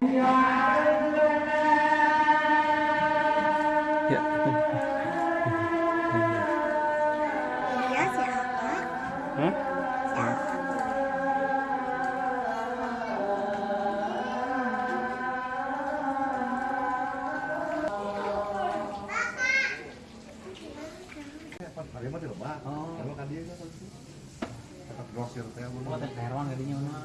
Ya. Iya siapa? Hah? Siapa? Hari mah tidak mbak. Oh. Kalau kan dia kan kata grosir teh mun. Oh, teh terong gadinya mah.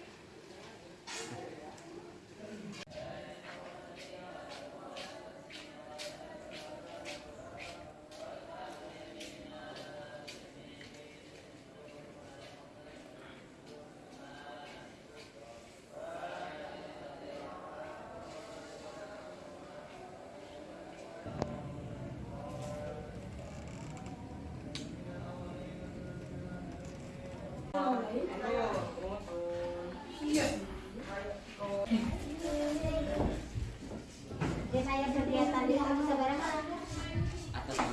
juga kan.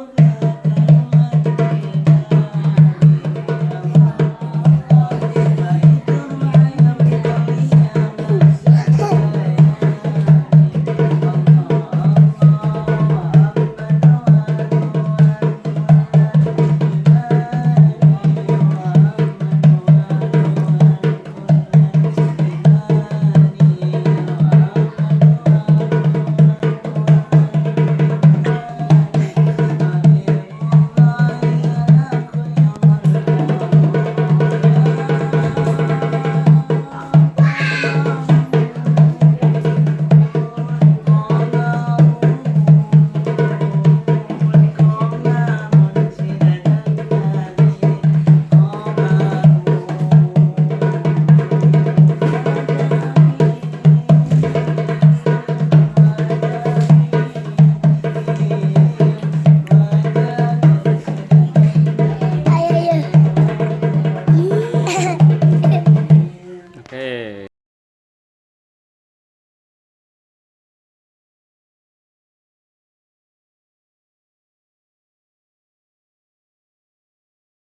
all the